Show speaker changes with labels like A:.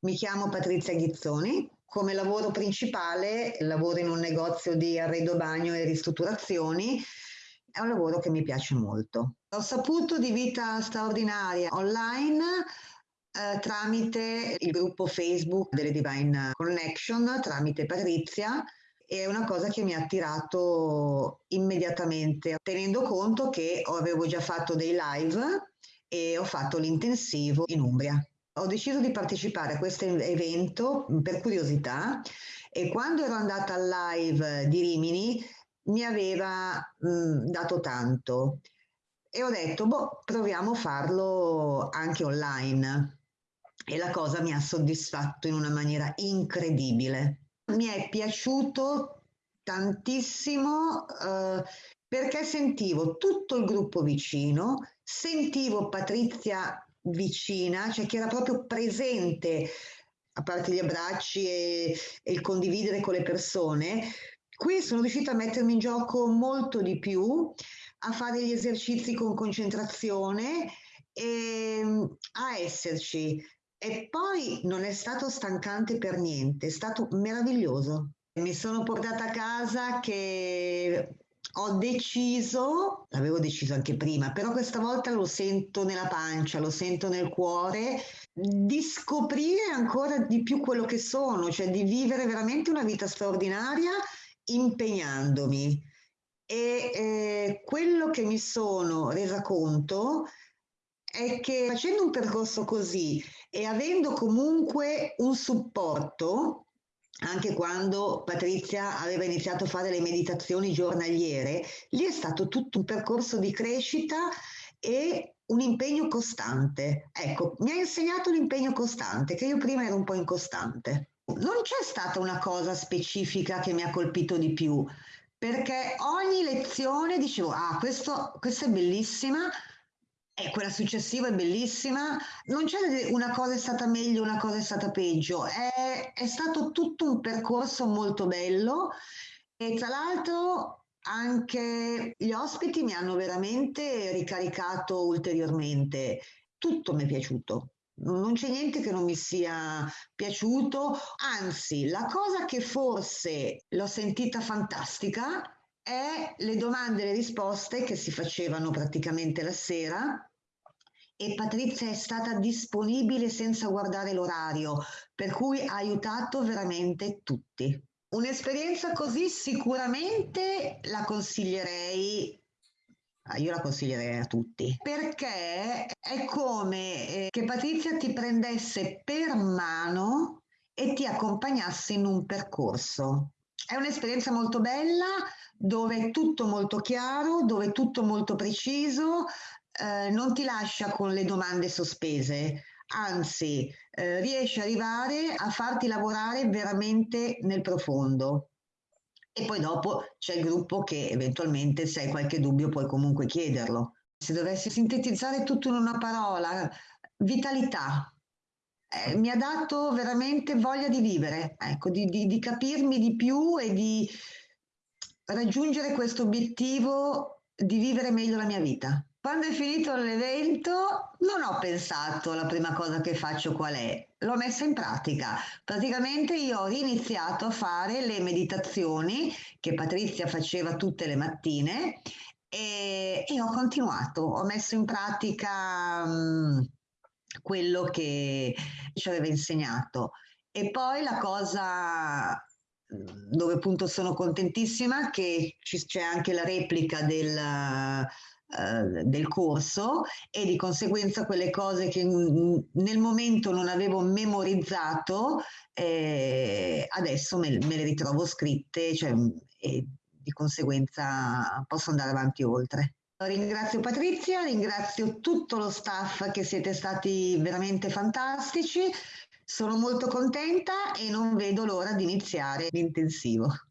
A: Mi chiamo Patrizia Ghizzoni. Come lavoro principale lavoro in un negozio di arredo bagno e ristrutturazioni. È un lavoro che mi piace molto. Ho saputo di vita straordinaria online eh, tramite il gruppo Facebook delle Divine Connection, tramite Patrizia, è una cosa che mi ha attirato immediatamente, tenendo conto che avevo già fatto dei live e ho fatto l'intensivo in Umbria. Ho deciso di partecipare a questo evento per curiosità e quando ero andata al live di Rimini mi aveva mh, dato tanto e ho detto, boh, proviamo a farlo anche online. E la cosa mi ha soddisfatto in una maniera incredibile mi è piaciuto tantissimo eh, perché sentivo tutto il gruppo vicino, sentivo Patrizia vicina, cioè che era proprio presente, a parte gli abbracci e, e il condividere con le persone. Qui sono riuscita a mettermi in gioco molto di più, a fare gli esercizi con concentrazione e a esserci, e poi non è stato stancante per niente, è stato meraviglioso. Mi sono portata a casa che ho deciso, l'avevo deciso anche prima, però questa volta lo sento nella pancia, lo sento nel cuore, di scoprire ancora di più quello che sono, cioè di vivere veramente una vita straordinaria impegnandomi. E eh, quello che mi sono resa conto è che facendo un percorso così e avendo comunque un supporto, anche quando Patrizia aveva iniziato a fare le meditazioni giornaliere, lì è stato tutto un percorso di crescita e un impegno costante. Ecco, mi ha insegnato l'impegno costante, che io prima ero un po' incostante. Non c'è stata una cosa specifica che mi ha colpito di più, perché ogni lezione dicevo, ah, questo, questa è bellissima, e quella successiva è bellissima, non c'è una cosa è stata meglio, una cosa è stata peggio, è, è stato tutto un percorso molto bello. E tra l'altro anche gli ospiti mi hanno veramente ricaricato ulteriormente, tutto mi è piaciuto. Non c'è niente che non mi sia piaciuto, anzi la cosa che forse l'ho sentita fantastica è le domande e le risposte che si facevano praticamente la sera e Patrizia è stata disponibile senza guardare l'orario, per cui ha aiutato veramente tutti. Un'esperienza così sicuramente la consiglierei ah, io la consiglierei a tutti perché è come eh, che Patrizia ti prendesse per mano e ti accompagnasse in un percorso. È un'esperienza molto bella dove è tutto molto chiaro, dove è tutto molto preciso, eh, non ti lascia con le domande sospese, anzi eh, riesce ad arrivare a farti lavorare veramente nel profondo. E poi dopo c'è il gruppo che eventualmente se hai qualche dubbio puoi comunque chiederlo. Se dovessi sintetizzare tutto in una parola, vitalità. Eh, mi ha dato veramente voglia di vivere, ecco, di, di, di capirmi di più e di raggiungere questo obiettivo di vivere meglio la mia vita. Quando è finito l'evento non ho pensato la prima cosa che faccio qual è, l'ho messa in pratica. Praticamente io ho riniziato a fare le meditazioni che Patrizia faceva tutte le mattine e, e ho continuato, ho messo in pratica mh, mm, quello che ci aveva insegnato. E poi la cosa mm, dove appunto sono contentissima che c'è anche la replica del del corso e di conseguenza quelle cose che nel momento non avevo memorizzato eh, adesso me, me, le ritrovo scritte cioè, e di conseguenza posso andare avanti oltre. Ringrazio Patrizia, ringrazio tutto lo staff che siete stati veramente fantastici, sono molto contenta e non vedo l'ora di iniziare l'intensivo.